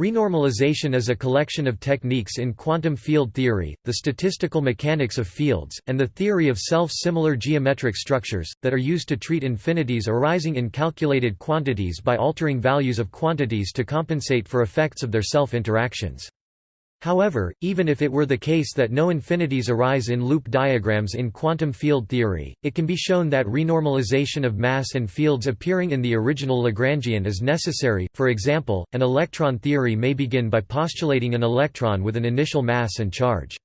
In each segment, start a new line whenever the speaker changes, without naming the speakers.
Renormalization is a collection of techniques in quantum field theory, the statistical mechanics of fields, and the theory of self-similar geometric structures, that are used to treat infinities arising in calculated quantities by altering values of quantities to compensate for effects of their self-interactions. However, even if it were the case that no infinities arise in loop diagrams in quantum field theory, it can be shown that renormalization of mass and fields appearing in the original Lagrangian is necessary. For example, an electron theory may begin by postulating an electron with an initial mass and charge.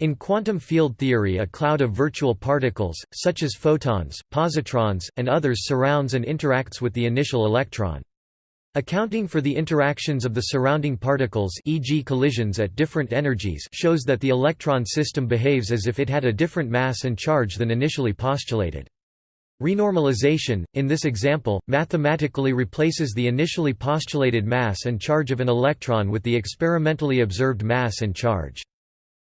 In quantum field theory a cloud of virtual particles, such as photons, positrons, and others surrounds and interacts with the initial electron. Accounting for the interactions of the surrounding particles e.g. collisions at different energies shows that the electron system behaves as if it had a different mass and charge than initially postulated. Renormalization, in this example, mathematically replaces the initially postulated mass and charge of an electron with the experimentally observed mass and charge.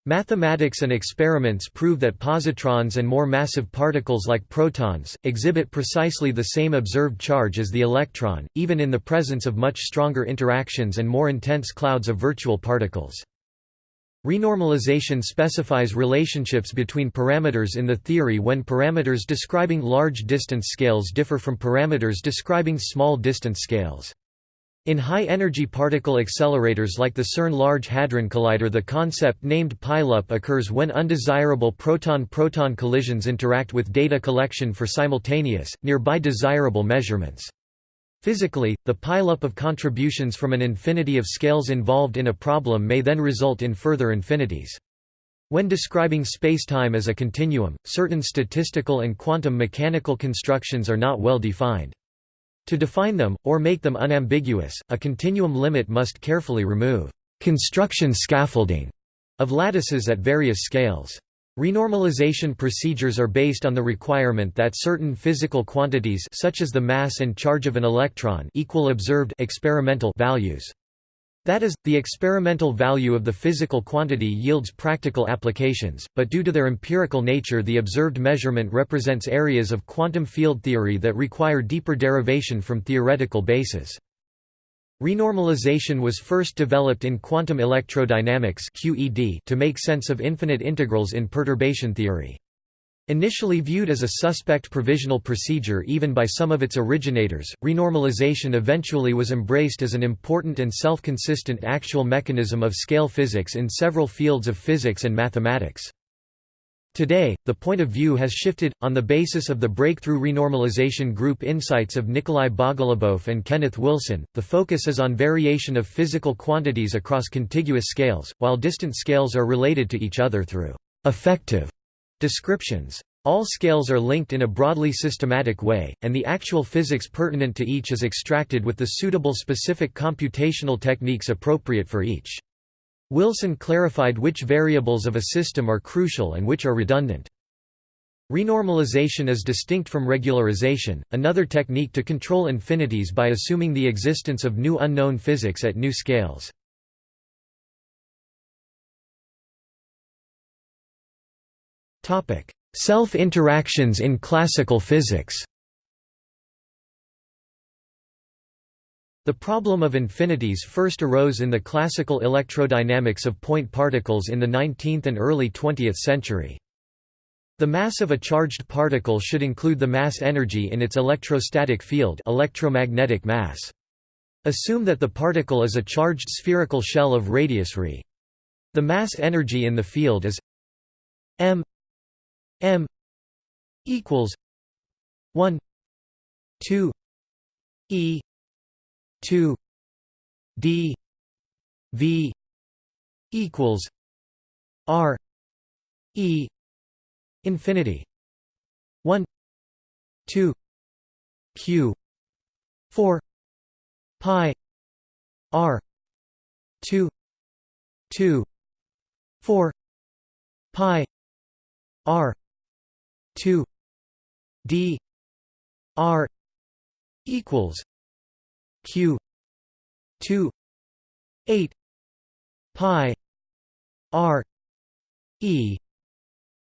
Mathematics and experiments prove that positrons and more massive particles like protons, exhibit precisely the same observed charge as the electron, even in the presence of much stronger interactions and more intense clouds of virtual particles. Renormalization specifies relationships between parameters in the theory when parameters describing large distance scales differ from parameters describing small distance scales. In high-energy particle accelerators like the CERN Large Hadron Collider the concept named pileup occurs when undesirable proton-proton collisions interact with data collection for simultaneous, nearby desirable measurements. Physically, the pileup of contributions from an infinity of scales involved in a problem may then result in further infinities. When describing spacetime as a continuum, certain statistical and quantum mechanical constructions are not well defined. To define them, or make them unambiguous, a continuum limit must carefully remove construction scaffolding of lattices at various scales. Renormalization procedures are based on the requirement that certain physical quantities such as the mass and charge of an electron equal observed experimental values. That is, the experimental value of the physical quantity yields practical applications, but due to their empirical nature the observed measurement represents areas of quantum field theory that require deeper derivation from theoretical bases. Renormalization was first developed in quantum electrodynamics to make sense of infinite integrals in perturbation theory. Initially viewed as a suspect provisional procedure even by some of its originators, renormalization eventually was embraced as an important and self-consistent actual mechanism of scale physics in several fields of physics and mathematics. Today, the point of view has shifted. On the basis of the breakthrough renormalization group insights of Nikolai Bogolubov and Kenneth Wilson, the focus is on variation of physical quantities across contiguous scales, while distant scales are related to each other through effective Descriptions. All scales are linked in a broadly systematic way, and the actual physics pertinent to each is extracted with the suitable specific computational techniques appropriate for each. Wilson clarified which variables of a system are crucial and which are redundant. Renormalization is distinct from regularization, another technique to control infinities by assuming the existence of new unknown physics at new scales. Self-interactions in classical physics The problem of infinities first arose in the classical electrodynamics of point particles in the 19th and early 20th century. The mass of a charged particle should include the mass energy in its electrostatic field electromagnetic mass. Assume that the particle is a charged spherical shell of radius r. The mass energy in the field is m M equals one two E two D V equals R E infinity one two Q four pi R two two four pi R 2 d r equals q 2 8 pi r e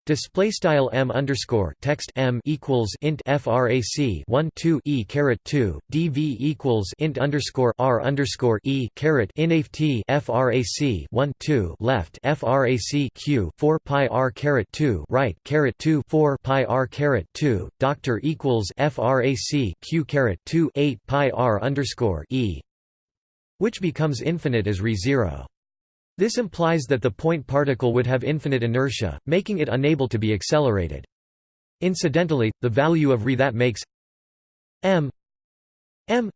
Display style m underscore text m equals int frac 1 2 e caret 2 dv equals int underscore r underscore e caret inft frac 1 2 left frac q 4 pi r caret 2 right caret 2 4 pi r caret 2 doctor equals frac q caret 2 8 pi r underscore e, which becomes infinite as re zero. This implies that the point particle would have infinite inertia, making it unable to be accelerated. Incidentally, the value of re that makes m m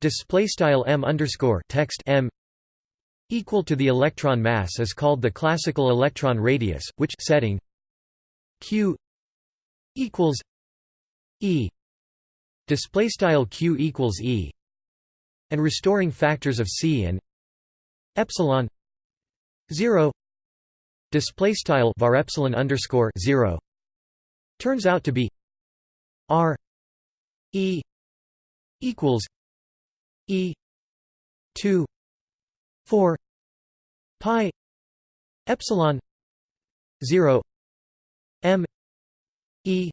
display style m underscore text m equal to the electron mass is called the classical electron radius, which setting q equals e display style q equals e and restoring factors of c and epsilon 0 display style var epsilon underscore 0 turns out to be r e equals e 2 4 pi epsilon 0 m e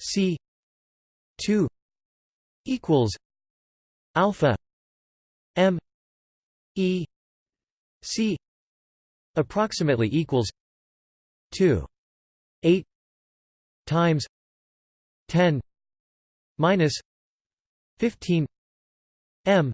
c 2 equals alpha m e c approximately equals 2 8 times 10 minus 15 m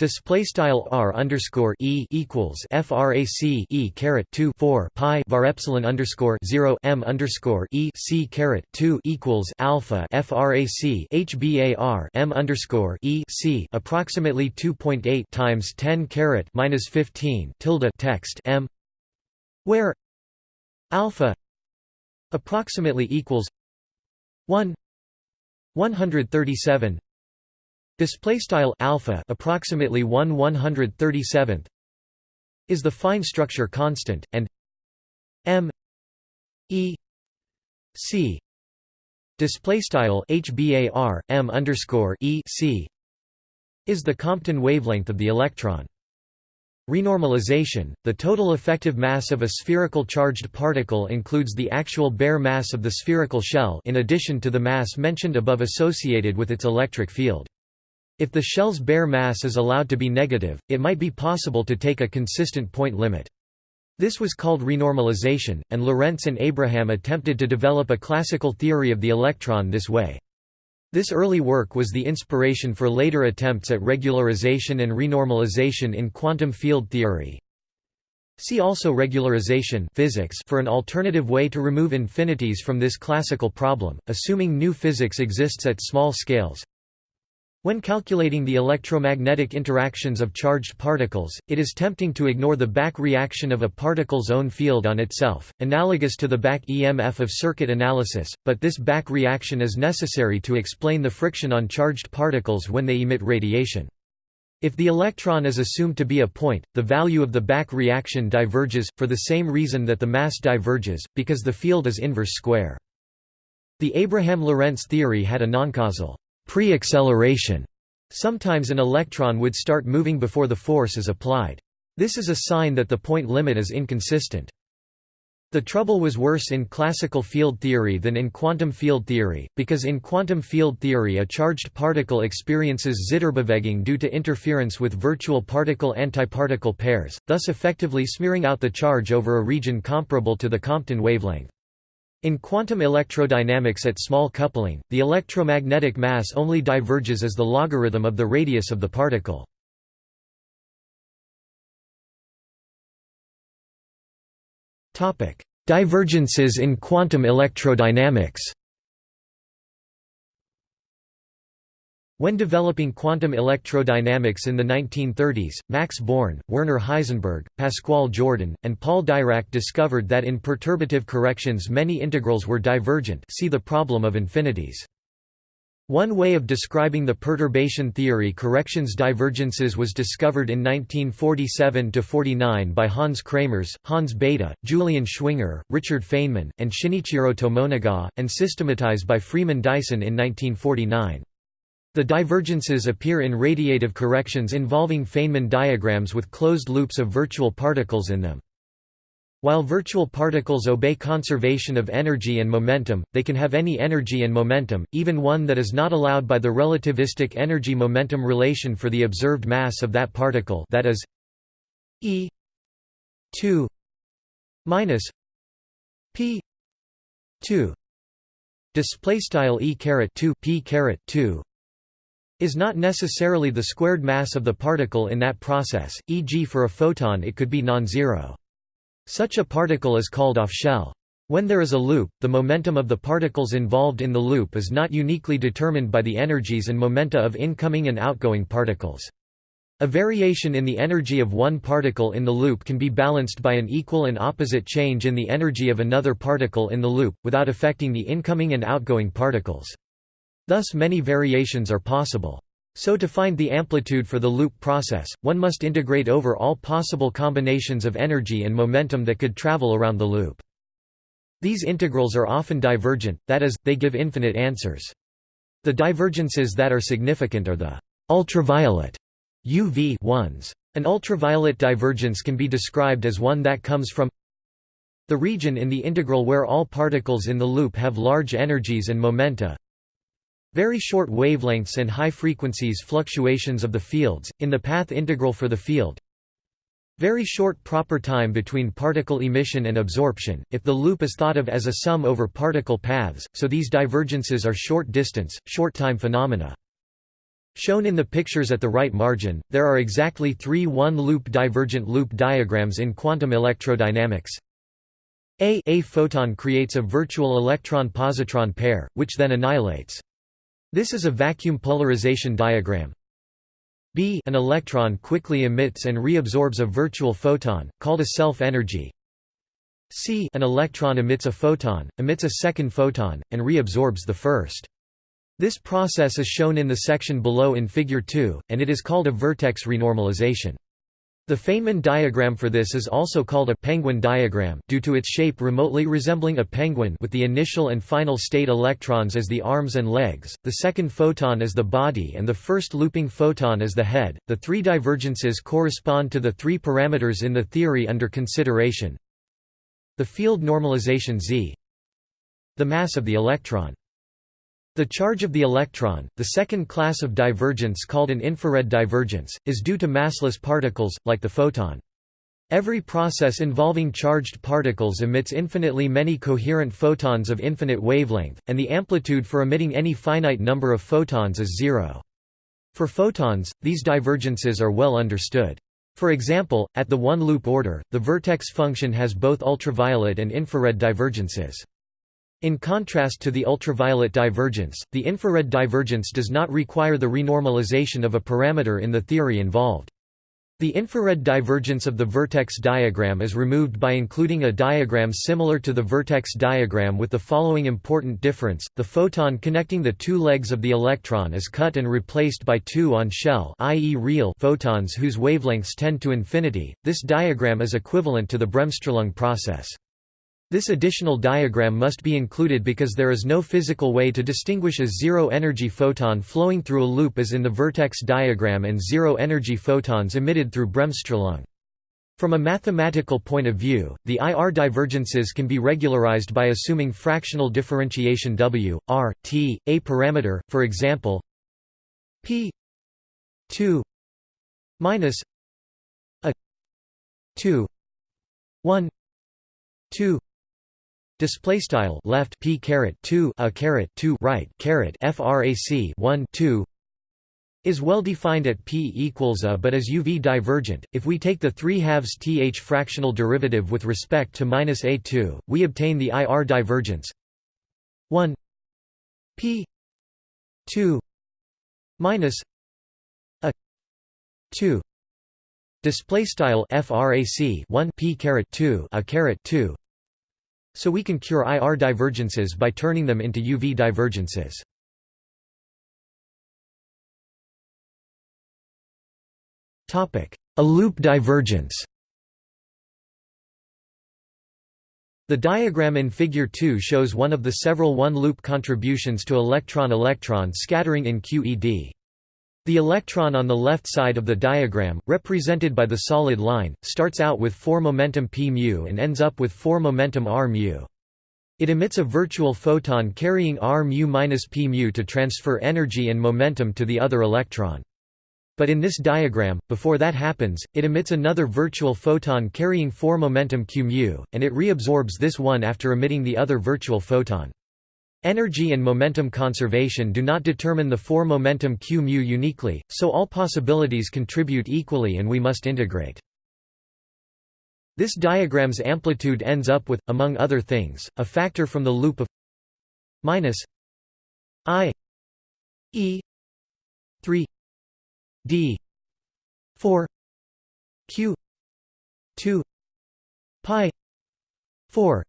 Display style r underscore e equals frac e caret two four pi var epsilon underscore zero m underscore e c caret two equals alpha frac hbar m underscore e c approximately two point eight times ten caret minus fifteen tilde text m, where alpha approximately equals one one hundred thirty seven Display style alpha approximately 1 137th is the fine structure constant and m e c display style hbar m underscore e c is the Compton wavelength of the electron. Renormalization, the total effective mass of a spherical charged particle includes the actual bare mass of the spherical shell in addition to the mass mentioned above associated with its electric field. If the shell's bare mass is allowed to be negative, it might be possible to take a consistent point limit. This was called renormalization, and Lorentz and Abraham attempted to develop a classical theory of the electron this way. This early work was the inspiration for later attempts at regularization and renormalization in quantum field theory. See also regularization physics for an alternative way to remove infinities from this classical problem, assuming new physics exists at small scales. When calculating the electromagnetic interactions of charged particles, it is tempting to ignore the back reaction of a particle's own field on itself, analogous to the back EMF of circuit analysis, but this back reaction is necessary to explain the friction on charged particles when they emit radiation. If the electron is assumed to be a point, the value of the back reaction diverges, for the same reason that the mass diverges, because the field is inverse square. The Abraham-Lorentz theory had a noncausal pre-acceleration. Sometimes an electron would start moving before the force is applied. This is a sign that the point limit is inconsistent. The trouble was worse in classical field theory than in quantum field theory, because in quantum field theory a charged particle experiences Zitterbewegung due to interference with virtual particle-antiparticle pairs, thus effectively smearing out the charge over a region comparable to the Compton wavelength. In quantum electrodynamics at small coupling, the electromagnetic mass only diverges as the logarithm of the radius of the particle. Divergences in quantum electrodynamics When developing quantum electrodynamics in the 1930s, Max Born, Werner Heisenberg, Pascual Jordan, and Paul Dirac discovered that in perturbative corrections many integrals were divergent see the problem of infinities. One way of describing the perturbation theory corrections divergences was discovered in 1947–49 by Hans Kramers, Hans Bethe, Julian Schwinger, Richard Feynman, and Shinichiro Tomonaga, and systematized by Freeman Dyson in 1949. The divergences appear in radiative corrections involving Feynman diagrams with closed loops of virtual particles in them. While virtual particles obey conservation of energy and momentum, they can have any energy and momentum, even one that is not allowed by the relativistic energy-momentum relation for the observed mass of that particle that is e 2 minus p 2 display style e caret 2 p caret 2 is not necessarily the squared mass of the particle in that process e.g. for a photon it could be non-zero such a particle is called off-shell. When there is a loop, the momentum of the particles involved in the loop is not uniquely determined by the energies and momenta of incoming and outgoing particles. A variation in the energy of one particle in the loop can be balanced by an equal and opposite change in the energy of another particle in the loop, without affecting the incoming and outgoing particles. Thus many variations are possible. So to find the amplitude for the loop process, one must integrate over all possible combinations of energy and momentum that could travel around the loop. These integrals are often divergent, that is, they give infinite answers. The divergences that are significant are the ultraviolet UV ones. An ultraviolet divergence can be described as one that comes from the region in the integral where all particles in the loop have large energies and momenta very short wavelengths and high frequencies fluctuations of the fields, in the path integral for the field very short proper time between particle emission and absorption, if the loop is thought of as a sum over particle paths, so these divergences are short distance, short time phenomena. Shown in the pictures at the right margin, there are exactly three one-loop divergent loop diagrams in quantum electrodynamics. A, a photon creates a virtual electron-positron pair, which then annihilates. This is a vacuum polarization diagram. B an electron quickly emits and reabsorbs a virtual photon, called a self-energy. C an electron emits a photon, emits a second photon, and reabsorbs the first. This process is shown in the section below in Figure 2, and it is called a vertex renormalization. The Feynman diagram for this is also called a penguin diagram due to its shape remotely resembling a penguin with the initial and final state electrons as the arms and legs, the second photon as the body and the first looping photon as the head. The three divergences correspond to the three parameters in the theory under consideration. The field normalization Z, the mass of the electron, the charge of the electron, the second class of divergence called an infrared divergence, is due to massless particles, like the photon. Every process involving charged particles emits infinitely many coherent photons of infinite wavelength, and the amplitude for emitting any finite number of photons is zero. For photons, these divergences are well understood. For example, at the one-loop order, the vertex function has both ultraviolet and infrared divergences. In contrast to the ultraviolet divergence, the infrared divergence does not require the renormalization of a parameter in the theory involved. The infrared divergence of the vertex diagram is removed by including a diagram similar to the vertex diagram with the following important difference, the photon connecting the two legs of the electron is cut and replaced by two on-shell i.e. real photons whose wavelengths tend to infinity. This diagram is equivalent to the Bremsstrahlung process. This additional diagram must be included because there is no physical way to distinguish a zero-energy photon flowing through a loop as in the vertex diagram and zero-energy photons emitted through Bremsstrahlung. From a mathematical point of view, the IR divergences can be regularized by assuming fractional differentiation W, R, T, a parameter, for example p 2 minus a 2 1 2 Display style left p caret 2 a caret 2 right caret frac 1 2 is well defined at p equals a but is UV divergent. If we take the 3 halves th fractional derivative with respect to minus a2, we obtain the IR divergence 1 p 2 minus a 2 display style frac 1 p caret 2 a caret 2 so we can cure IR divergences by turning them into UV divergences. A loop divergence The diagram in Figure 2 shows one of the several one-loop contributions to electron-electron scattering in QED. The electron on the left side of the diagram, represented by the solid line, starts out with 4 momentum p mu and ends up with 4 momentum r mu. It emits a virtual photon carrying r mu minus p mu to transfer energy and momentum to the other electron. But in this diagram, before that happens, it emits another virtual photon carrying 4 momentum q mu, and it reabsorbs this one after emitting the other virtual photon. Energy and momentum conservation do not determine the 4 momentum q mu uniquely, so all possibilities contribute equally and we must integrate. This diagram's amplitude ends up with, among other things, a factor from the loop of minus i e 3 d 4 q 2 pi 4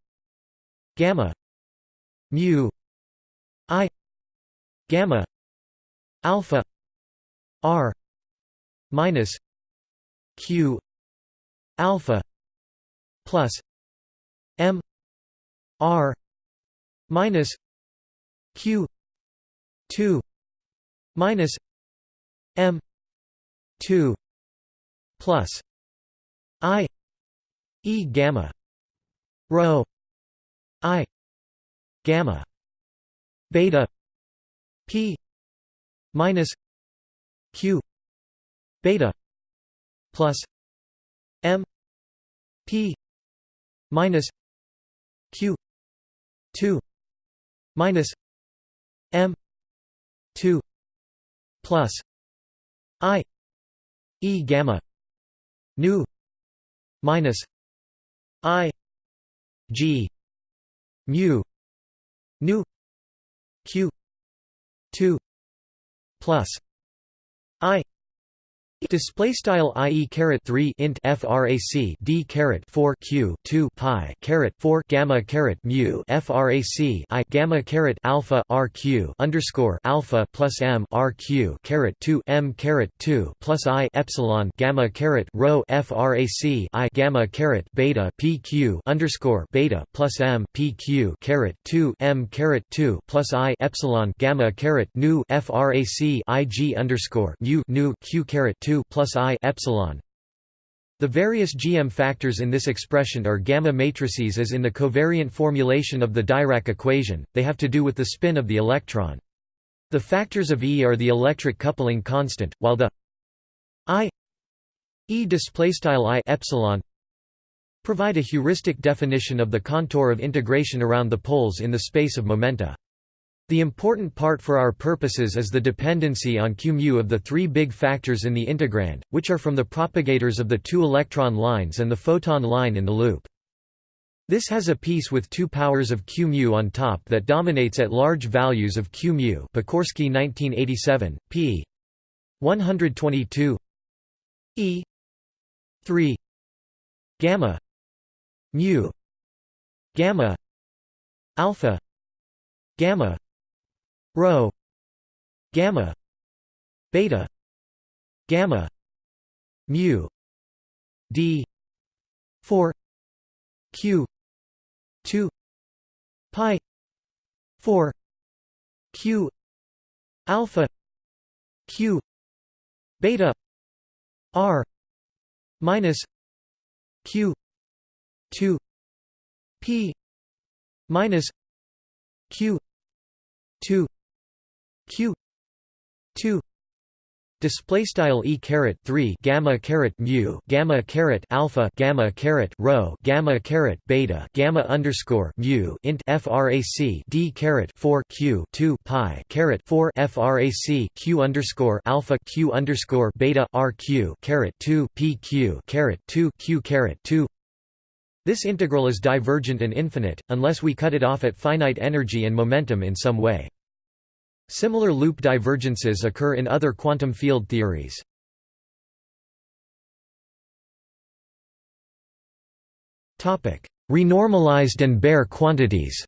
gamma mu i gamma alpha r minus q alpha plus m r minus q 2 minus m 2 plus i e gamma rho i gamma beta p minus q beta plus m p minus q 2 minus m 2 plus i e gamma nu minus i g mu nu q 2 plus Display style ie caret 3 int frac d caret 4 q 2 pi caret 4 gamma caret mu frac i gamma caret alpha rq underscore alpha plus m rq caret 2 m caret 2 plus i epsilon gamma caret rho frac i gamma caret beta pq underscore beta plus m pq caret 2 m caret 2 plus i epsilon gamma caret nu frac ig underscore mu nu q caret 2 2 plus i epsilon. The various GM factors in this expression are gamma matrices as in the covariant formulation of the Dirac equation, they have to do with the spin of the electron. The factors of E are the electric coupling constant, while the I E displaystyle I epsilon provide a heuristic definition of the contour of integration around the poles in the space of momenta. The important part for our purposes is the dependency on q of the three big factors in the integrand, which are from the propagators of the two electron lines and the photon line in the loop. This has a piece with two powers of q on top that dominates at large values of q mu Pokorski 1987, p. 122 e 3 gamma mu gamma alpha gamma rho gamma beta gamma mu d 4 q 2 pi 4 q alpha q beta r minus q 2 p minus q 2 q. 2 display style e caret 3 gamma caret mu gamma caret alpha gamma caret rho gamma caret beta gamma underscore mu int frac d caret 4 q 2 pi caret 4 frac q underscore alpha q underscore beta rq caret 2 pq caret 2 q caret 2 this integral is divergent and infinite, unless we cut it off at finite energy and momentum in some way. Similar loop divergences occur in other quantum field theories. Renormalized and bare quantities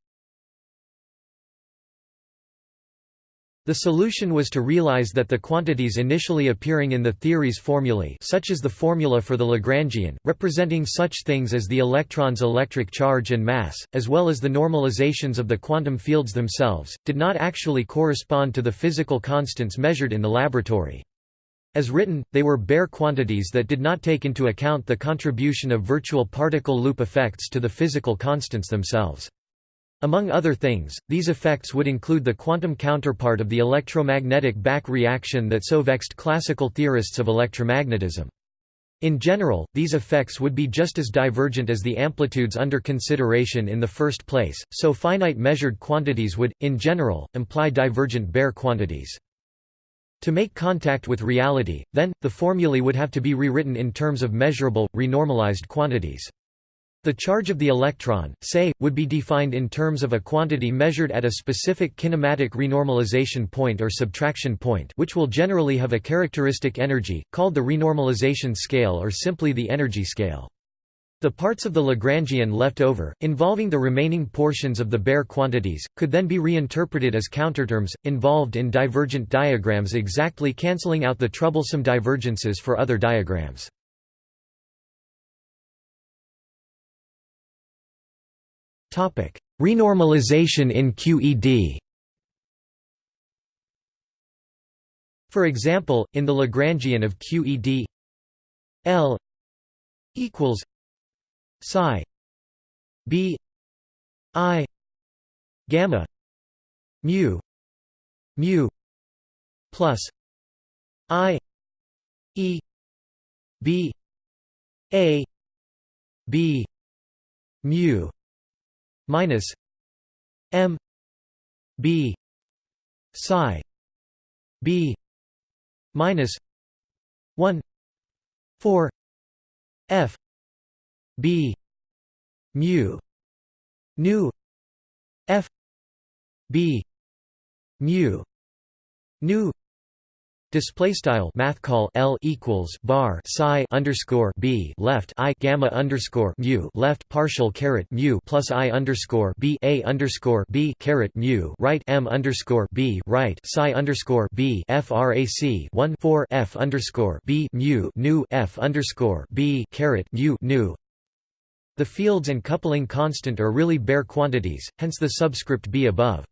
The solution was to realize that the quantities initially appearing in the theory's formulae such as the formula for the Lagrangian, representing such things as the electron's electric charge and mass, as well as the normalizations of the quantum fields themselves, did not actually correspond to the physical constants measured in the laboratory. As written, they were bare quantities that did not take into account the contribution of virtual particle loop effects to the physical constants themselves. Among other things, these effects would include the quantum counterpart of the electromagnetic back reaction that so vexed classical theorists of electromagnetism. In general, these effects would be just as divergent as the amplitudes under consideration in the first place, so finite measured quantities would, in general, imply divergent bare quantities. To make contact with reality, then, the formulae would have to be rewritten in terms of measurable, renormalized quantities. The charge of the electron, say, would be defined in terms of a quantity measured at a specific kinematic renormalization point or subtraction point which will generally have a characteristic energy, called the renormalization scale or simply the energy scale. The parts of the Lagrangian left over, involving the remaining portions of the bare quantities, could then be reinterpreted as counterterms, involved in divergent diagrams exactly cancelling out the troublesome divergences for other diagrams. Renormalization in QED For example, in the Lagrangian of QED L equals psi b i gamma mu mu plus i e b a b mu minus M B psi B minus one four F B mu nu F B mu nu Display style math call L equals bar psi underscore B left I gamma underscore mu left partial caret mu plus I underscore B A underscore B caret mu right M underscore B right psi underscore B frac 1 4 F underscore B mu nu F underscore B caret mu nu The fields and coupling constant are really bare quantities, hence the subscript B above.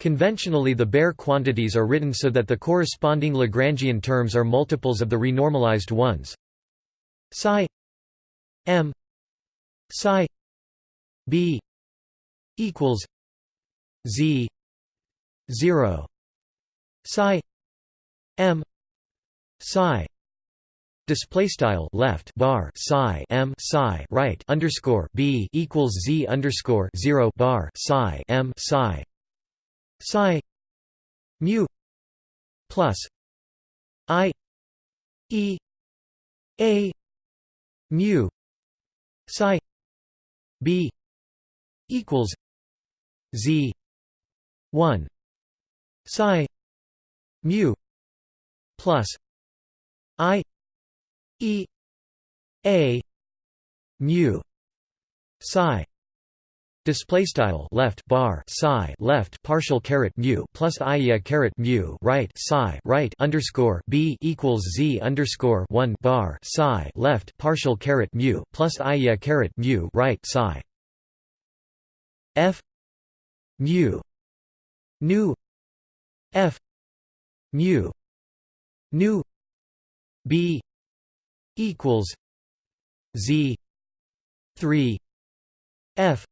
Conventionally the bare quantities are written so that the corresponding Lagrangian terms are multiples of the renormalized ones. Psi m psi b equals z 0 psi m psi Display style left bar psi m psi right underscore b equals z underscore zero bar psi m psi psi mu plus i e a mu psi b equals z 1 psi mu plus i e a mu psi Display style left bar psi left partial caret mu plus ia caret mu right psi right underscore b equals z underscore one bar psi left partial caret mu plus ia caret mu right psi. F mu nu f mu nu b equals z three f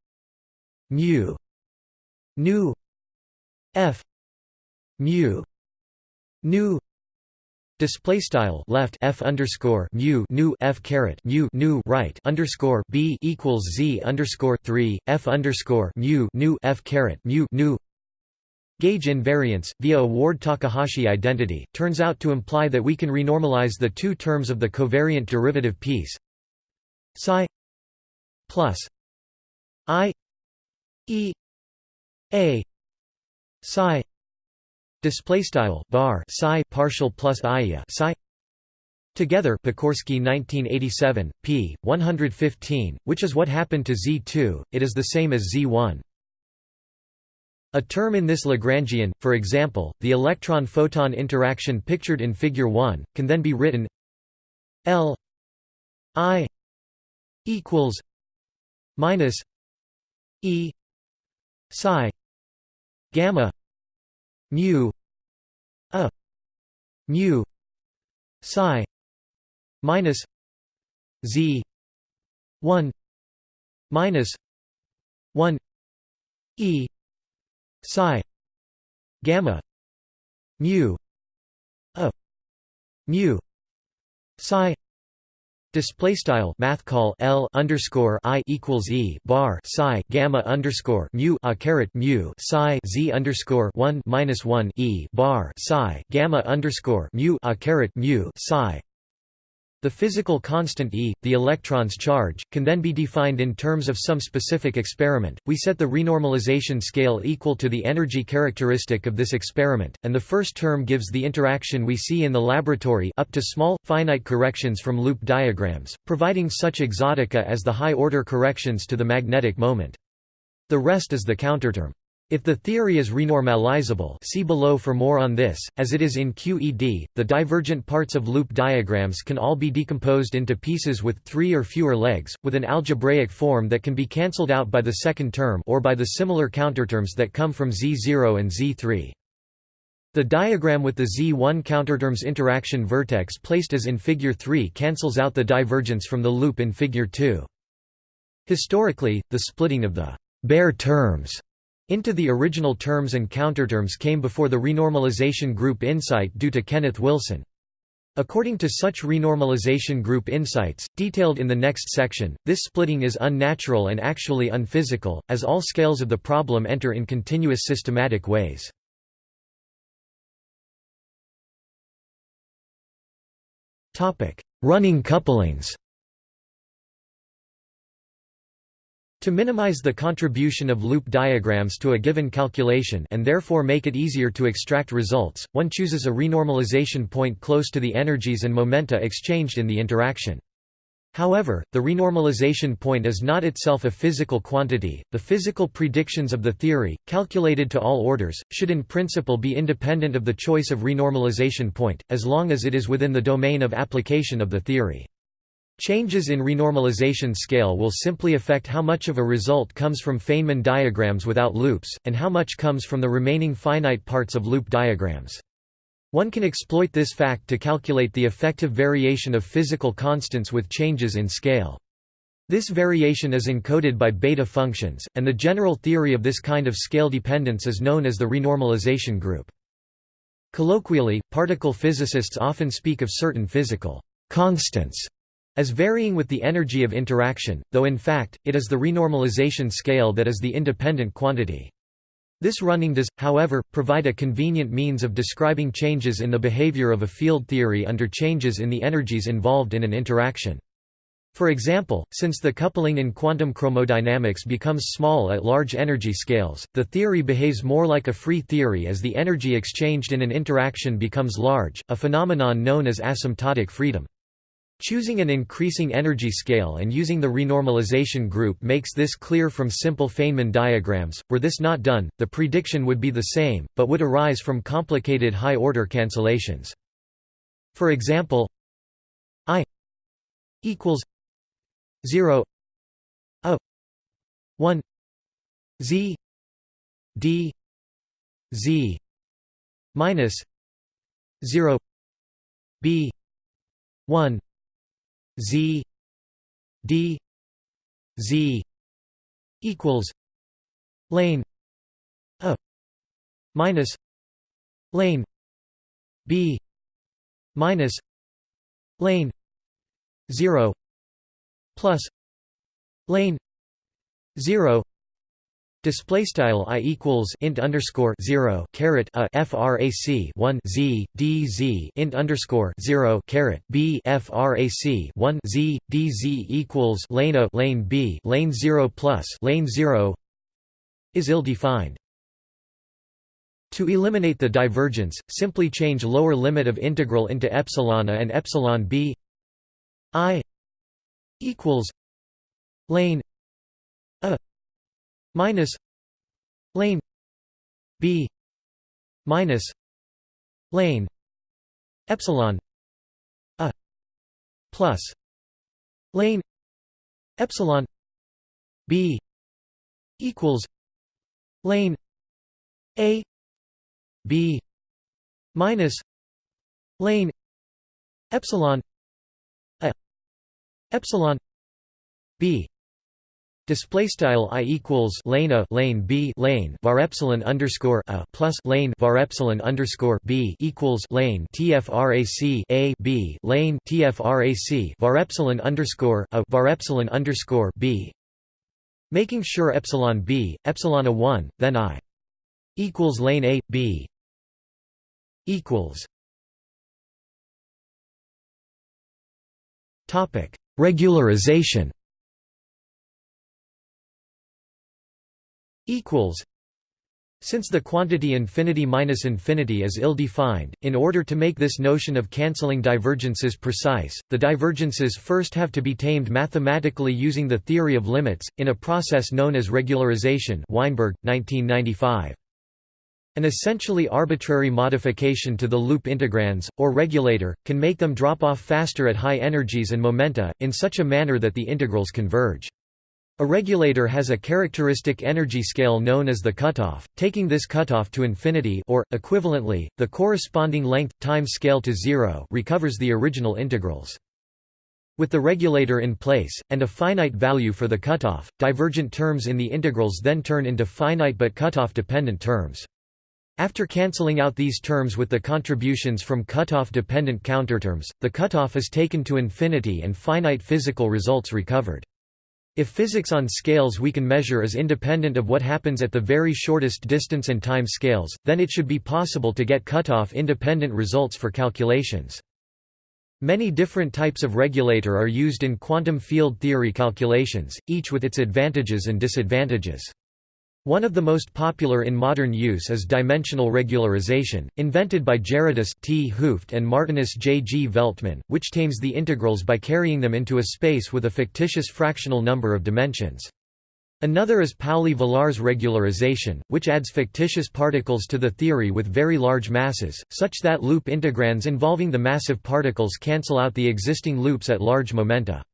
mu nu f mu nu Display style left f underscore mu nu f caret mu nu right underscore b equals z underscore three f underscore mu nu f caret mu nu. Gauge invariance, via a Ward-Takahashi identity, turns out to imply that we can renormalize the two terms of the covariant derivative piece psi plus i E A psi display style bar psi partial plus ia psi Together Pokorski 1987, p. 115, which is what happened to Z2, it is the same as Z1. A term in this Lagrangian, for example, the electron-photon interaction pictured in Figure 1, can then be written L I equals minus E psi gamma mu a mu psi minus z 1 minus 1 e psi gamma mu a mu psi Display style math call L underscore I equals E bar psi gamma underscore mu a caret mu psi Z underscore one minus one E bar psi gamma underscore mu a caret mu psi the physical constant E, the electron's charge, can then be defined in terms of some specific experiment. We set the renormalization scale equal to the energy characteristic of this experiment, and the first term gives the interaction we see in the laboratory up to small, finite corrections from loop diagrams, providing such exotica as the high-order corrections to the magnetic moment. The rest is the counterterm. If the theory is renormalizable see below for more on this, as it is in QED, the divergent parts of loop diagrams can all be decomposed into pieces with three or fewer legs, with an algebraic form that can be cancelled out by the second term or by the similar counterterms that come from Z0 and Z3. The diagram with the Z1 counterterms interaction vertex placed as in Figure 3 cancels out the divergence from the loop in Figure 2. Historically, the splitting of the bare terms into the original terms and counterterms came before the renormalization group insight due to Kenneth Wilson. According to such renormalization group insights, detailed in the next section, this splitting is unnatural and actually unphysical, as all scales of the problem enter in continuous systematic ways. Running couplings To minimize the contribution of loop diagrams to a given calculation and therefore make it easier to extract results, one chooses a renormalization point close to the energies and momenta exchanged in the interaction. However, the renormalization point is not itself a physical quantity. The physical predictions of the theory, calculated to all orders, should in principle be independent of the choice of renormalization point, as long as it is within the domain of application of the theory. Changes in renormalization scale will simply affect how much of a result comes from Feynman diagrams without loops, and how much comes from the remaining finite parts of loop diagrams. One can exploit this fact to calculate the effective variation of physical constants with changes in scale. This variation is encoded by beta functions, and the general theory of this kind of scale dependence is known as the renormalization group. Colloquially, particle physicists often speak of certain physical constants as varying with the energy of interaction, though in fact, it is the renormalization scale that is the independent quantity. This running does, however, provide a convenient means of describing changes in the behavior of a field theory under changes in the energies involved in an interaction. For example, since the coupling in quantum chromodynamics becomes small at large energy scales, the theory behaves more like a free theory as the energy exchanged in an interaction becomes large, a phenomenon known as asymptotic freedom. Choosing an increasing energy scale and using the renormalization group makes this clear from simple Feynman diagrams. Were this not done, the prediction would be the same, but would arise from complicated high-order cancellations. For example, I equals 0 a 1 z d z minus 0 b 1 Z D Z equals lane A minus lane B minus lane zero plus lane zero Display style i equals int underscore zero caret a frac one z d z int underscore zero caret b frac one z d z equals lane a lane b lane zero plus lane zero is ill defined. To eliminate the divergence, simply change lower limit of integral into epsilon a and epsilon b i equals lane a minus lane b minus lane epsilon a plus lane epsilon b equals lane a b minus lane epsilon a epsilon b Display style i equals lane a lane b lane var epsilon underscore a plus lane var epsilon underscore b equals lane tfrac a b lane tfrac var epsilon underscore a var epsilon underscore b. Making sure epsilon b epsilon a one then i equals lane a b equals. Topic regularization equals since the quantity infinity minus infinity is ill-defined, in order to make this notion of cancelling divergences precise, the divergences first have to be tamed mathematically using the theory of limits, in a process known as regularization Weinberg, 1995. An essentially arbitrary modification to the loop integrands, or regulator, can make them drop off faster at high energies and momenta, in such a manner that the integrals converge. A regulator has a characteristic energy scale known as the cutoff, taking this cutoff to infinity or, equivalently, the corresponding length-time scale to zero recovers the original integrals. With the regulator in place, and a finite value for the cutoff, divergent terms in the integrals then turn into finite but cutoff-dependent terms. After cancelling out these terms with the contributions from cutoff-dependent counterterms, the cutoff is taken to infinity and finite physical results recovered. If physics on scales we can measure is independent of what happens at the very shortest distance and time scales, then it should be possible to get cutoff independent results for calculations. Many different types of regulator are used in quantum field theory calculations, each with its advantages and disadvantages. One of the most popular in modern use is dimensional regularization, invented by Gerardus 't Hooft and Martinus J. G. Veltman, which tames the integrals by carrying them into a space with a fictitious fractional number of dimensions. Another is Pauli-Villars regularization, which adds fictitious particles to the theory with very large masses, such that loop integrands involving the massive particles cancel out the existing loops at large momenta.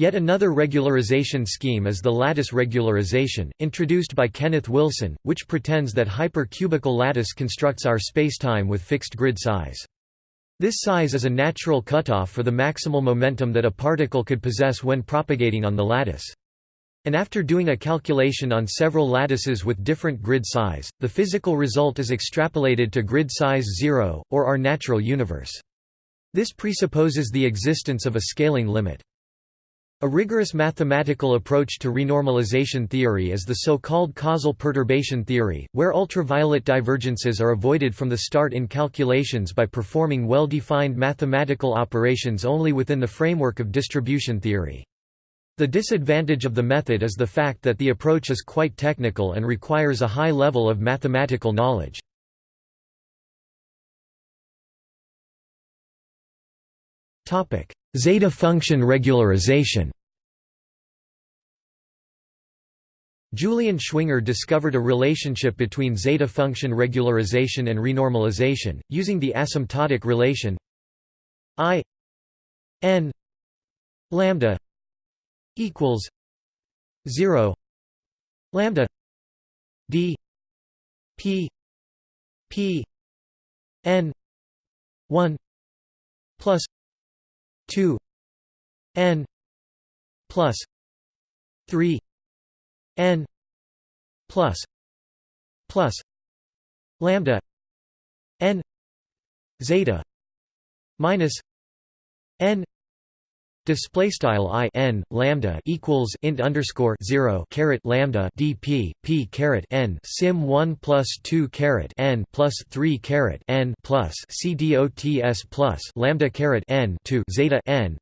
Yet another regularization scheme is the lattice regularization, introduced by Kenneth Wilson, which pretends that hypercubical lattice constructs our spacetime with fixed grid size. This size is a natural cutoff for the maximal momentum that a particle could possess when propagating on the lattice. And after doing a calculation on several lattices with different grid size, the physical result is extrapolated to grid size 0, or our natural universe. This presupposes the existence of a scaling limit. A rigorous mathematical approach to renormalization theory is the so-called causal perturbation theory, where ultraviolet divergences are avoided from the start in calculations by performing well-defined mathematical operations only within the framework of distribution theory. The disadvantage of the method is the fact that the approach is quite technical and requires a high level of mathematical knowledge. Zeta function regularization. Julian Schwinger discovered a relationship between zeta function regularization and renormalization, using the asymptotic relation i n lambda equals 0 lambda d p p n 1 plus 2 n plus 3 n plus plus lambda n zeta minus n Display style i n lambda equals int underscore zero caret lambda dp p caret n sim one plus two caret n plus three caret n plus cdots plus lambda caret n to zeta n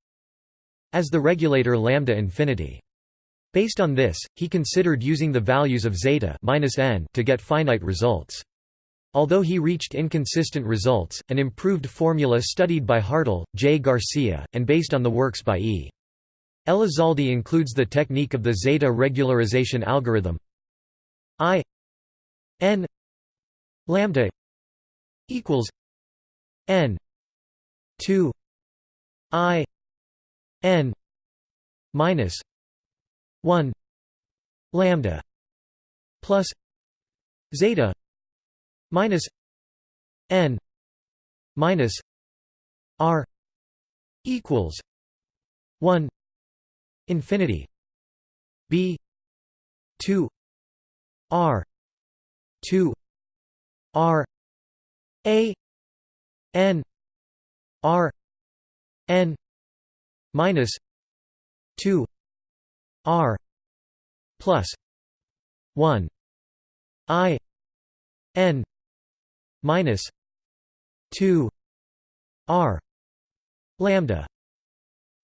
as the regulator lambda infinity. Based on this, he considered using the values of zeta minus n to get finite results. Although he reached inconsistent results, an improved formula studied by Hartle, J. Garcia, and based on the works by E. Elizalde includes the technique of the zeta regularization algorithm I n lambda equals n 2 i n minus 1 lambda plus zeta minus n minus r equals 1 infinity b 2 r 2 r a n r n minus 2 r plus 1 i n minus 2 r lambda.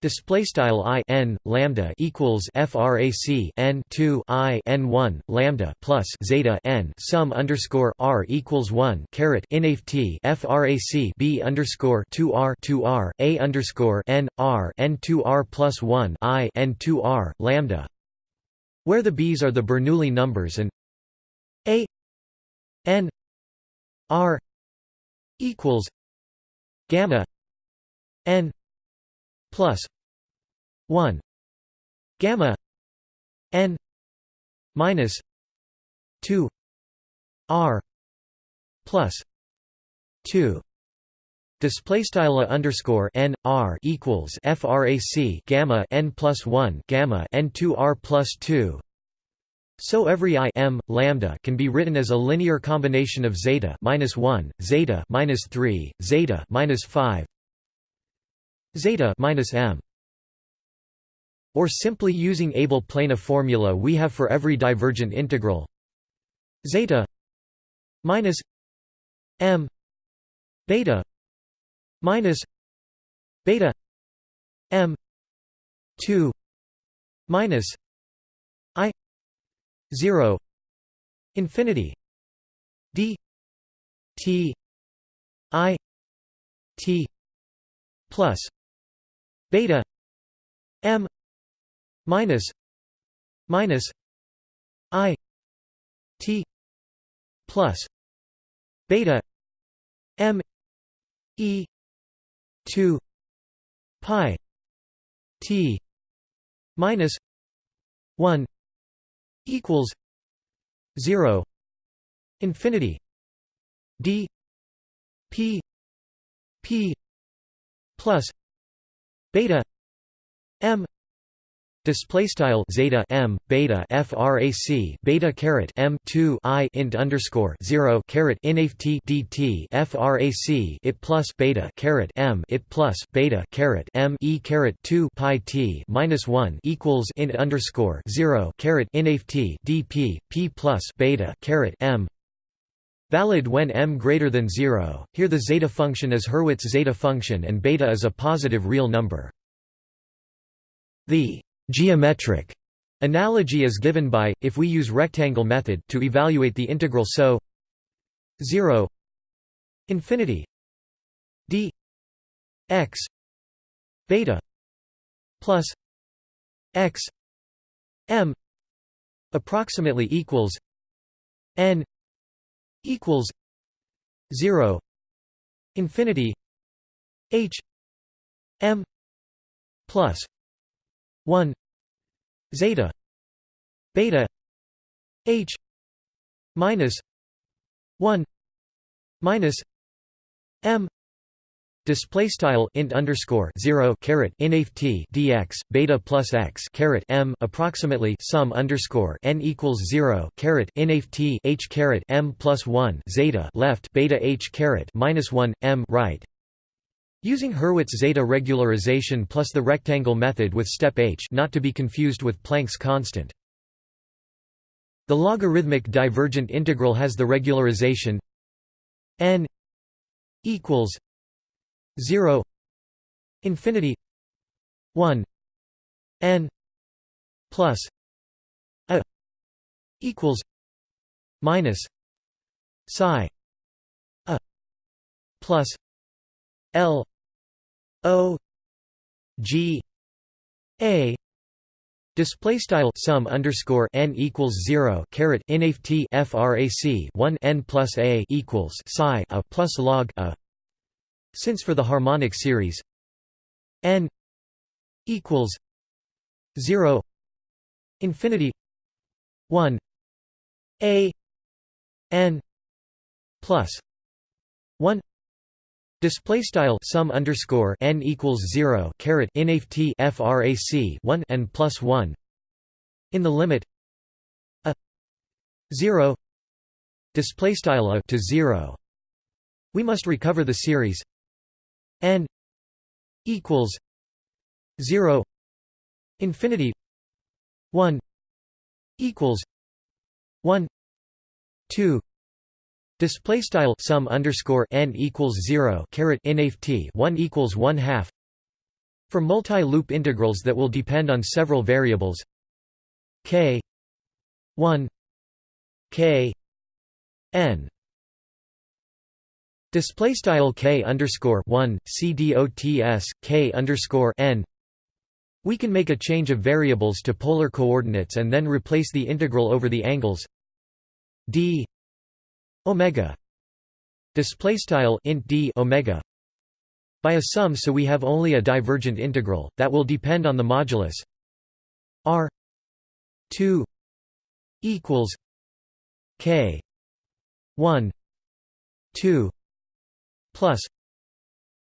Display style i n lambda equals frac n 2 i n 1 lambda plus zeta n sum underscore r equals 1 caret inft frac b underscore 2 r 2 r a underscore n r n 2 r plus 1 i n 2 r lambda, where the b's are the Bernoulli numbers and a n r equals gamma n plus 1 gamma n minus 2 r plus 2 Display style underscore n r equals frac gamma n plus one gamma n two r plus two. So every i m lambda can be written as a linear combination of zeta minus one, zeta minus three, zeta minus five, zeta minus m. Or simply using Abel-Plana formula we have for every divergent integral zeta minus m beta minus beta m 2 minus 0 infinity d t i t plus beta m minus minus i t plus beta m e 2 pi t minus 1 equals 0 infinity d p p plus beta m Display style zeta m beta frac beta caret m 2 i int underscore 0 caret inft dt frac it plus beta caret m it plus beta caret m e caret 2 pi t minus 1 equals int underscore 0 caret inft dp p plus beta caret m valid when m greater than 0. Here the zeta function is Hurwitz zeta function and beta is a positive real number. The Geometric analogy is given by, if we use rectangle method to evaluate the integral so 0 infinity d x beta plus x m approximately equals n equals 0 infinity h m plus 1 zeta beta h minus 1 minus m Display style int underscore zero caret inft dx beta plus x caret m approximately sum underscore n equals zero caret inft h caret m plus one zeta left beta h caret minus one m right Using Hurwitz zeta regularization plus the rectangle method with step h not to be confused with Planck's constant. The logarithmic divergent integral has the regularization n equals 0 infinity 1 n plus a equals minus psi a plus l O G A Display style sum underscore n equals zero caret inft frac one n plus a equals psi a plus log a. Since for the harmonic series n equals zero infinity one a n plus one Display style sum underscore n equals zero caret inft frac one n plus one in the limit a zero display style a to zero. We must recover the series n equals zero infinity one equals one two Display style sum underscore n equals zero caret inft one equals one half for multi-loop integrals that will depend on several variables. K one k n. Display style k underscore one c dots k underscore n. We can make a change of variables to polar coordinates and then replace the integral over the angles. D omega display style int d omega by a sum so we have only a divergent integral that will depend on the modulus r 2 equals k 1 2 plus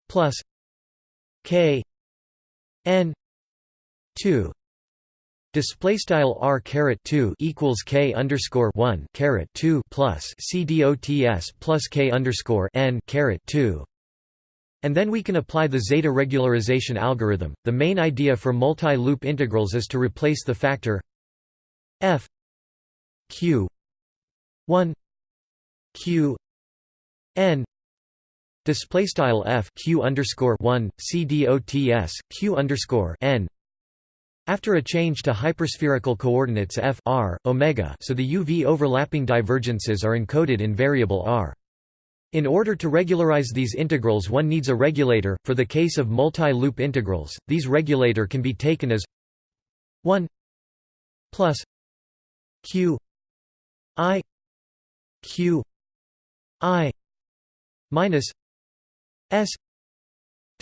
plus k n 2 Display style r caret two equals k underscore one caret two plus c dots plus k underscore n caret two, and then we can apply the zeta regularization algorithm. The main idea for multi-loop integrals is to replace the factor f q one q n. Display style f q underscore one c dots q underscore n after a change to hyperspherical coordinates f r, omega so the UV overlapping divergences are encoded in variable r. In order to regularize these integrals one needs a regulator, for the case of multi-loop integrals, these regulator can be taken as 1 plus q i q i minus s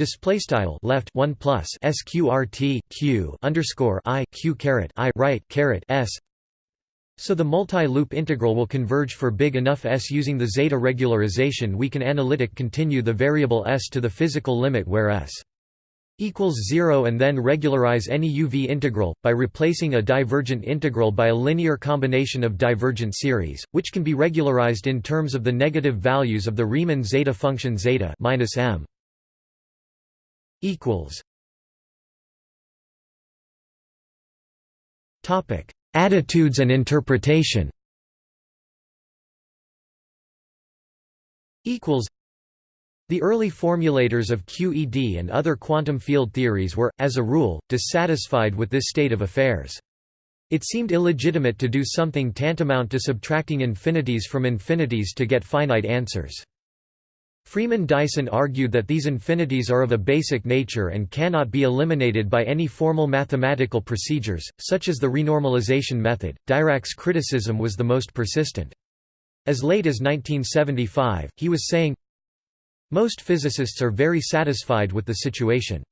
Display style left one plus sqrt q underscore i q caret i right caret s. So the multi-loop integral will converge for big enough s using the zeta regularization. We can analytic continue the variable s to the physical limit where s equals 0 and then regularize any UV integral, by replacing a divergent integral by a linear combination of divergent series, which can be regularized in terms of the negative values of the Riemann zeta function zeta minus m equals Topic: Attitudes and interpretation. Equals. The early formulators of QED and other quantum field theories were, as a rule, dissatisfied with this state of affairs. It seemed illegitimate to do something tantamount to subtracting infinities from infinities to get finite answers. Freeman Dyson argued that these infinities are of a basic nature and cannot be eliminated by any formal mathematical procedures, such as the renormalization method. Dirac's criticism was the most persistent. As late as 1975, he was saying, Most physicists are very satisfied with the situation.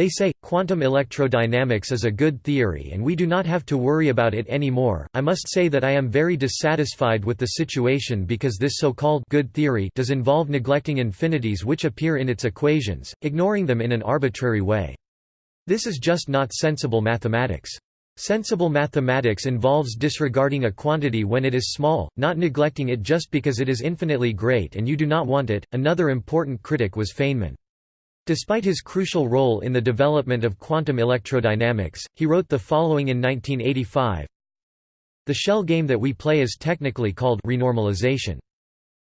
They say, quantum electrodynamics is a good theory and we do not have to worry about it anymore. I must say that I am very dissatisfied with the situation because this so-called good theory does involve neglecting infinities which appear in its equations, ignoring them in an arbitrary way. This is just not sensible mathematics. Sensible mathematics involves disregarding a quantity when it is small, not neglecting it just because it is infinitely great and you do not want it. Another important critic was Feynman. Despite his crucial role in the development of quantum electrodynamics, he wrote the following in 1985 The shell game that we play is technically called renormalization.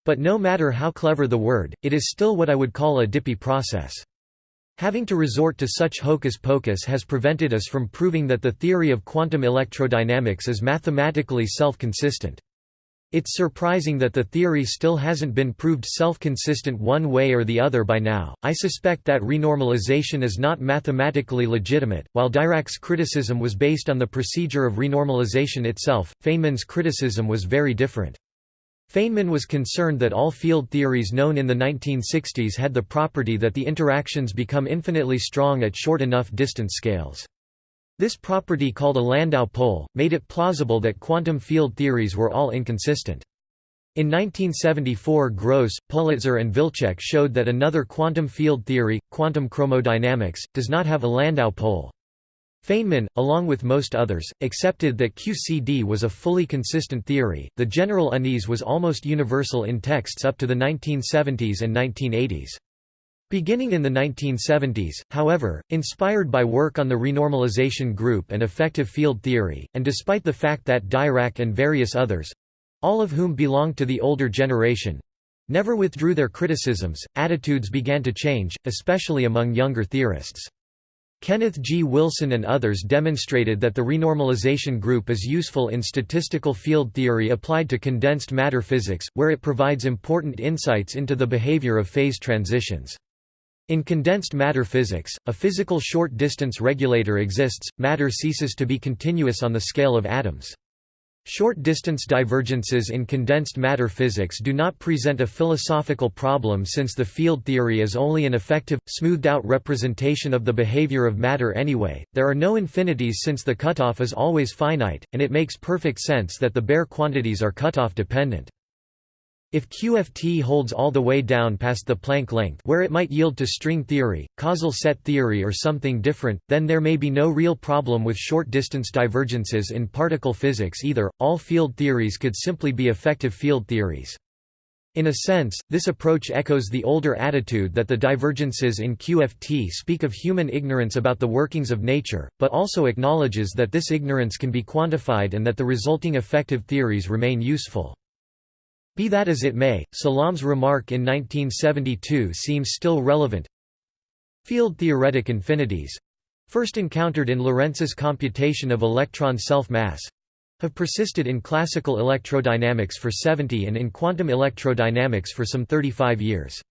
But no matter how clever the word, it is still what I would call a dippy process. Having to resort to such hocus-pocus has prevented us from proving that the theory of quantum electrodynamics is mathematically self-consistent. It's surprising that the theory still hasn't been proved self-consistent one way or the other by now. I suspect that renormalization is not mathematically legitimate. While Dirac's criticism was based on the procedure of renormalization itself, Feynman's criticism was very different. Feynman was concerned that all field theories known in the 1960s had the property that the interactions become infinitely strong at short enough distance scales. This property called a Landau pole, made it plausible that quantum field theories were all inconsistent. In 1974 Gross, Politzer and Wilczek showed that another quantum field theory, quantum chromodynamics, does not have a Landau pole. Feynman, along with most others, accepted that QCD was a fully consistent theory. The general unease was almost universal in texts up to the 1970s and 1980s. Beginning in the 1970s, however, inspired by work on the renormalization group and effective field theory, and despite the fact that Dirac and various others, all of whom belonged to the older generation never withdrew their criticisms, attitudes began to change, especially among younger theorists. Kenneth G. Wilson and others demonstrated that the renormalization group is useful in statistical field theory applied to condensed matter physics, where it provides important insights into the behavior of phase transitions. In condensed matter physics, a physical short-distance regulator exists, matter ceases to be continuous on the scale of atoms. Short-distance divergences in condensed matter physics do not present a philosophical problem since the field theory is only an effective, smoothed-out representation of the behavior of matter anyway. There are no infinities since the cutoff is always finite, and it makes perfect sense that the bare quantities are cutoff dependent. If QFT holds all the way down past the Planck length where it might yield to string theory, causal set theory or something different, then there may be no real problem with short-distance divergences in particle physics either, all field theories could simply be effective field theories. In a sense, this approach echoes the older attitude that the divergences in QFT speak of human ignorance about the workings of nature, but also acknowledges that this ignorance can be quantified and that the resulting effective theories remain useful. Be that as it may, Salam's remark in 1972 seems still relevant. Field theoretic infinities—first encountered in Lorentz's computation of electron self-mass—have persisted in classical electrodynamics for 70 and in quantum electrodynamics for some 35 years.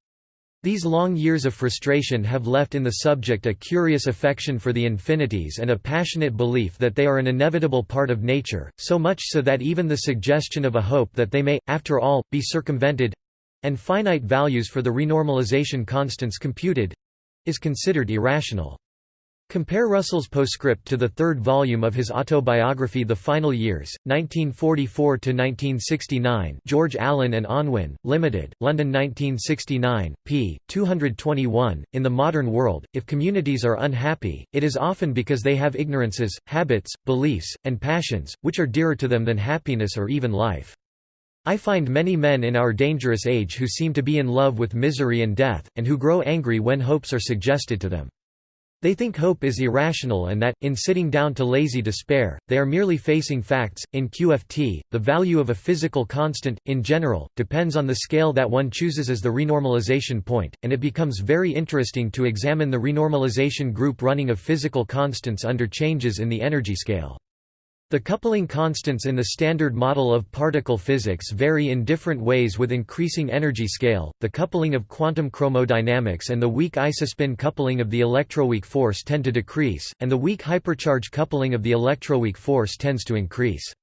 These long years of frustration have left in the subject a curious affection for the infinities and a passionate belief that they are an inevitable part of nature, so much so that even the suggestion of a hope that they may, after all, be circumvented—and finite values for the renormalization constants computed—is considered irrational. Compare Russell's postscript to the third volume of his autobiography The Final Years, 1944–1969 George Allen and Unwin, Limited, London 1969, p. 221. In the modern world, if communities are unhappy, it is often because they have ignorances, habits, beliefs, and passions, which are dearer to them than happiness or even life. I find many men in our dangerous age who seem to be in love with misery and death, and who grow angry when hopes are suggested to them. They think hope is irrational and that, in sitting down to lazy despair, they are merely facing facts. In QFT, the value of a physical constant, in general, depends on the scale that one chooses as the renormalization point, and it becomes very interesting to examine the renormalization group running of physical constants under changes in the energy scale. The coupling constants in the standard model of particle physics vary in different ways with increasing energy scale. The coupling of quantum chromodynamics and the weak isospin coupling of the electroweak force tend to decrease, and the weak hypercharge coupling of the electroweak force tends to increase.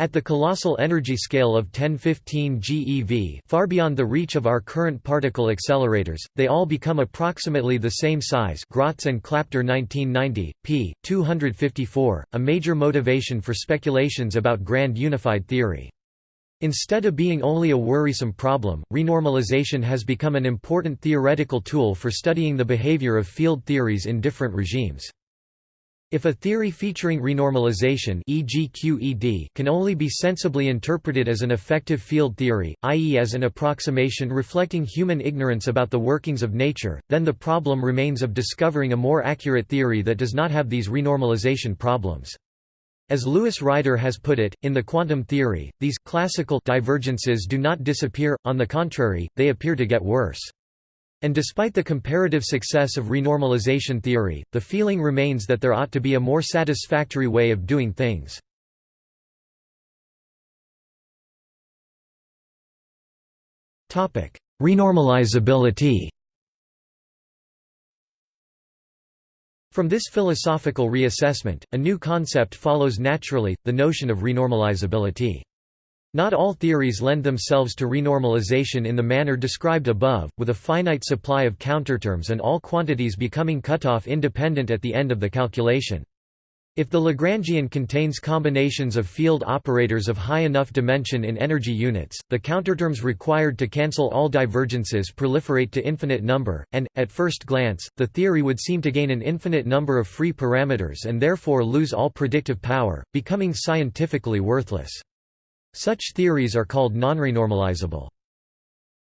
At the colossal energy scale of 1015 GeV far beyond the reach of our current particle accelerators, they all become approximately the same size Grotz and Klapdor 1990, p. 254, a major motivation for speculations about grand unified theory. Instead of being only a worrisome problem, renormalization has become an important theoretical tool for studying the behavior of field theories in different regimes. If a theory featuring renormalization e.g. QED can only be sensibly interpreted as an effective field theory, i.e. as an approximation reflecting human ignorance about the workings of nature, then the problem remains of discovering a more accurate theory that does not have these renormalization problems. As Lewis Ryder has put it, in the quantum theory, these classical divergences do not disappear, on the contrary, they appear to get worse. And despite the comparative success of renormalization theory, the feeling remains that there ought to be a more satisfactory way of doing things. Renormalizability From this philosophical reassessment, a new concept follows naturally, the notion of renormalizability. Not all theories lend themselves to renormalization in the manner described above, with a finite supply of counterterms and all quantities becoming cutoff independent at the end of the calculation. If the Lagrangian contains combinations of field operators of high enough dimension in energy units, the counterterms required to cancel all divergences proliferate to infinite number, and, at first glance, the theory would seem to gain an infinite number of free parameters and therefore lose all predictive power, becoming scientifically worthless. Such theories are called nonrenormalizable.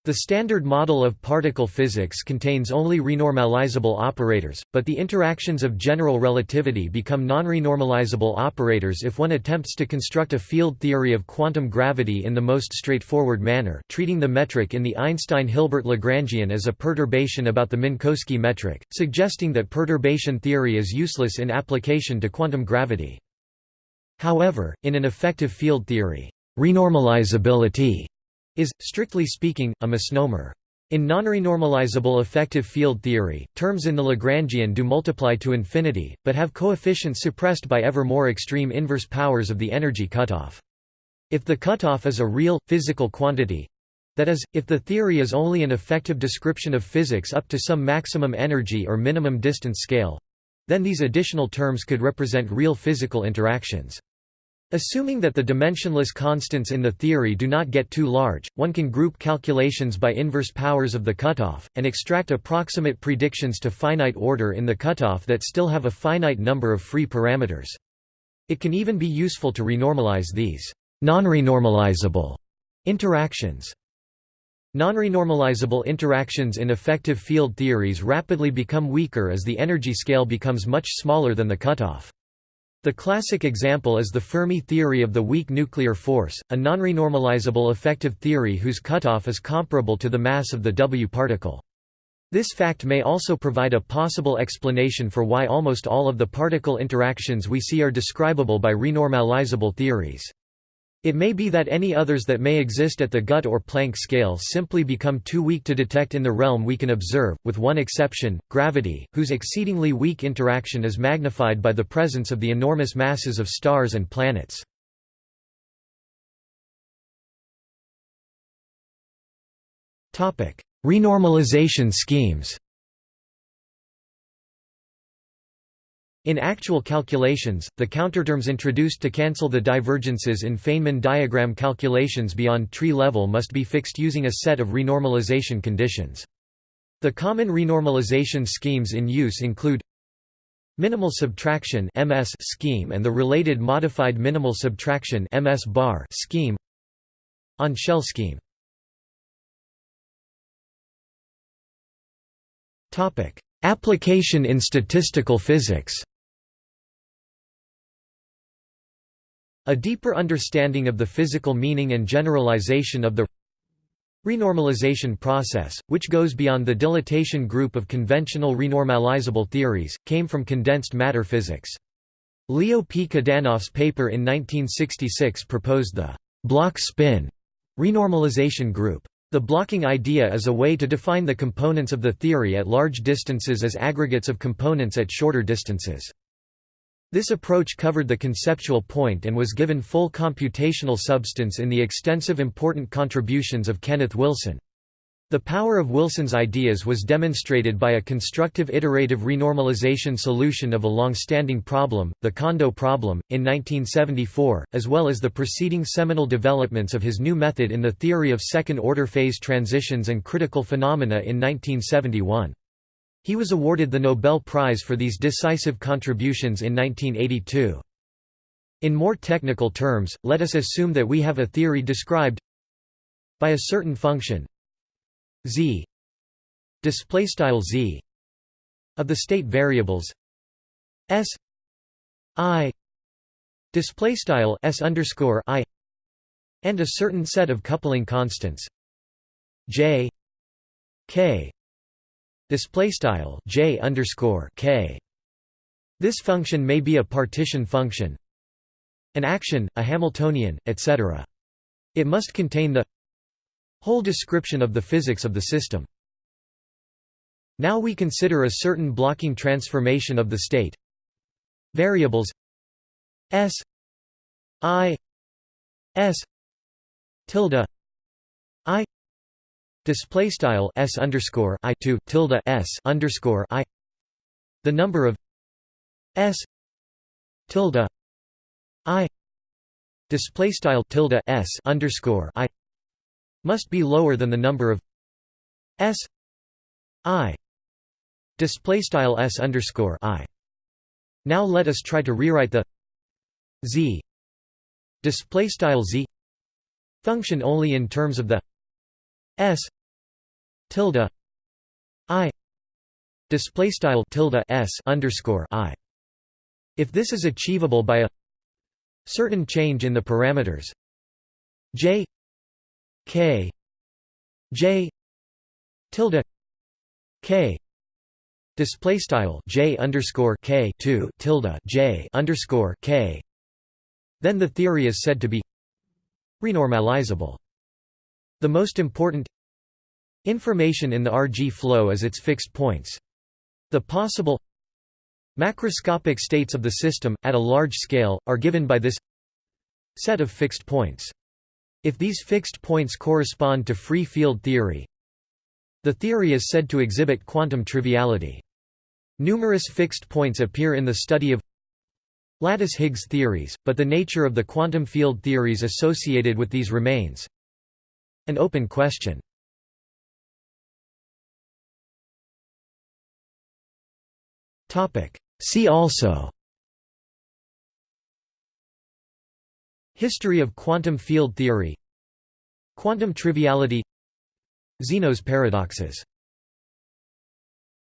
The Standard Model of particle physics contains only renormalizable operators, but the interactions of general relativity become non-renormalizable operators if one attempts to construct a field theory of quantum gravity in the most straightforward manner treating the metric in the Einstein-Hilbert Lagrangian as a perturbation about the Minkowski metric, suggesting that perturbation theory is useless in application to quantum gravity. However, in an effective field theory, renormalizability is, strictly speaking, a misnomer. In non-renormalizable effective field theory, terms in the Lagrangian do multiply to infinity, but have coefficients suppressed by ever more extreme inverse powers of the energy cutoff. If the cutoff is a real, physical quantity—that is, if the theory is only an effective description of physics up to some maximum energy or minimum distance scale—then these additional terms could represent real physical interactions. Assuming that the dimensionless constants in the theory do not get too large, one can group calculations by inverse powers of the cutoff, and extract approximate predictions to finite order in the cutoff that still have a finite number of free parameters. It can even be useful to renormalize these non-renormalizable interactions. Non-renormalizable interactions in effective field theories rapidly become weaker as the energy scale becomes much smaller than the cutoff. The classic example is the Fermi theory of the weak nuclear force, a non-renormalizable effective theory whose cutoff is comparable to the mass of the W particle. This fact may also provide a possible explanation for why almost all of the particle interactions we see are describable by renormalizable theories. It may be that any others that may exist at the GUT or Planck scale simply become too weak to detect in the realm we can observe, with one exception, gravity, whose exceedingly weak interaction is magnified by the presence of the enormous masses of stars and planets. Renormalization schemes In actual calculations, the counterterms introduced to cancel the divergences in Feynman diagram calculations beyond tree level must be fixed using a set of renormalization conditions. The common renormalization schemes in use include minimal subtraction MS scheme and the related modified minimal subtraction MS bar scheme on shell scheme. Topic: Application in statistical physics A deeper understanding of the physical meaning and generalization of the renormalization process, which goes beyond the dilatation group of conventional renormalizable theories, came from condensed matter physics. Leo P. Kadanoff's paper in 1966 proposed the block spin renormalization group. The blocking idea is a way to define the components of the theory at large distances as aggregates of components at shorter distances. This approach covered the conceptual point and was given full computational substance in the extensive important contributions of Kenneth Wilson. The power of Wilson's ideas was demonstrated by a constructive iterative renormalization solution of a long-standing problem, the Kondo problem, in 1974, as well as the preceding seminal developments of his new method in the theory of second-order phase transitions and critical phenomena in 1971. He was awarded the Nobel Prize for these decisive contributions in 1982. In more technical terms, let us assume that we have a theory described by a certain function z z of the state variables s i display style s underscore i and a certain set of coupling constants j k display style j underscore k this function may be a partition function an action a hamiltonian etc it must contain the whole description of the physics of the system. Now we consider a certain blocking transformation of the state variables s i s tilde i display style s underscore i two tilde s underscore i the number of s tilde i display style tilde s underscore i must be lower than the number of s i display style s underscore i. Now let us try to rewrite the z display style z function only in terms of the s tilde i display style tilde s underscore i. If this is achievable by a certain change in the parameters j k j tilde k display style j underscore k 2 tilde j underscore k then the theory is said to be renormalizable the most important information in the RG flow is its fixed points the possible macroscopic states of the system, at a large scale, are given by this set of fixed points. If these fixed points correspond to free field theory, the theory is said to exhibit quantum triviality. Numerous fixed points appear in the study of lattice Higgs theories, but the nature of the quantum field theories associated with these remains an open question. See also. History of quantum field theory. Quantum triviality. Zeno's paradoxes